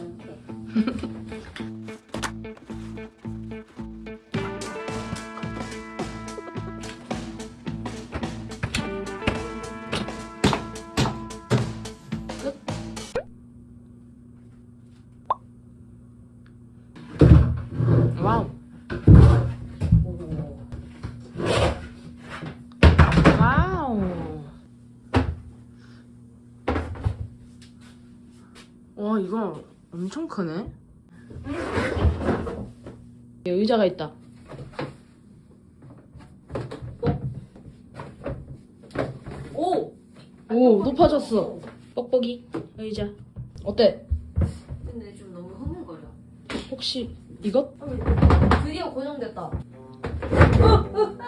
않게. 와우. 오. 와우. 와, 이거 엄청 크네. 여기 의자가 있다. 오. 오, 높아졌어. 뻑뻑이 의자. 어때? 근데 좀 너무 흐물거려. 혹시 이것? 어, 드디어 고정됐다.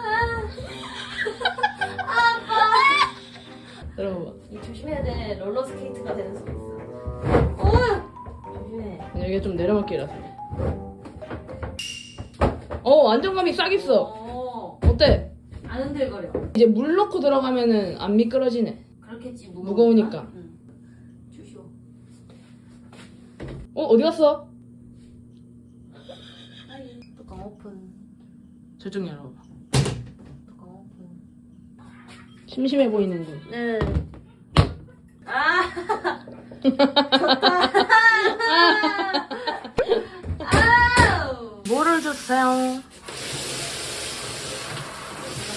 들어봐. 이 조심해야 돼. 롤러 스케이트가 되는! 조심해. 여기가 좀 내려막길이라서. 어, 안정감이 싹 있어. 어. 어때? 안 흔들거려. 이제 물 넣고 들어가면은 안 미끄러지네. 그렇겠지. 무거우니까. 무거우니까. 응. 주시오. 어, 어디 갔어? 뚜껑 오픈. 저쪽 열어봐. 뚜껑 오픈. 심심해 보이는군. 네. 아! 좋다. 주세요?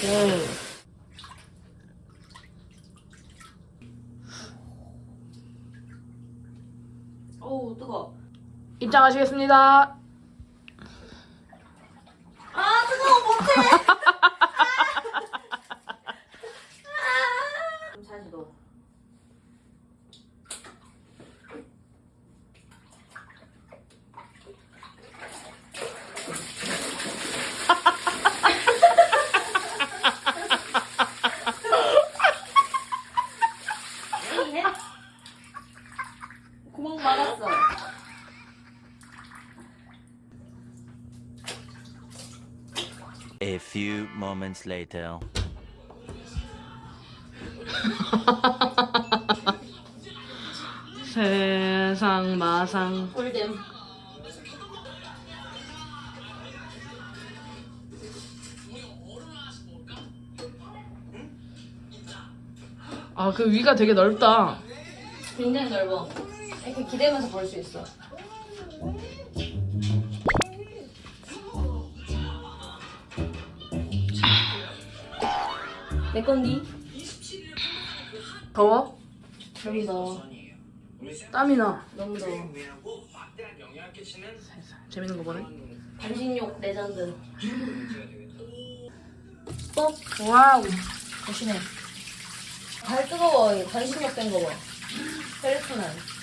네. 어우, 뜨거. 입장하시겠습니다. 아, 뜨거워, 못해! 좀 다시 넣어. 해? 구멍 막았어. A few moments later. 세상 마상. 꿀잼. 아, 그 위가 되게 넓다. 굉장히 넓어. 이렇게 기대면서 볼 수 있어. 내 건디? 더워? 여기 넣어. 땀이 나. 너무 더워. 재밌는 거 보네. 반신욕 legend. wow. 조심해. 발 뜨거워. 반신욕 된 거 봐. 펠리크난.